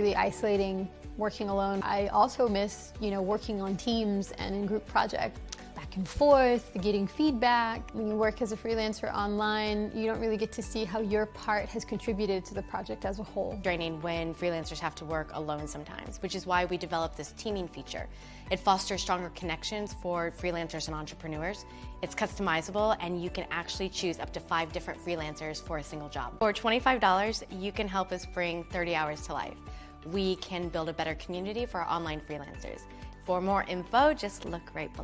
Really isolating, working alone. I also miss, you know, working on teams and in group projects. Back and forth, getting feedback. When you work as a freelancer online, you don't really get to see how your part has contributed to the project as a whole. Draining when freelancers have to work alone sometimes, which is why we developed this teaming feature. It fosters stronger connections for freelancers and entrepreneurs. It's customizable and you can actually choose up to five different freelancers for a single job. For $25, you can help us bring 30 hours to life. We can build a better community for our online freelancers. For more info, just look right below.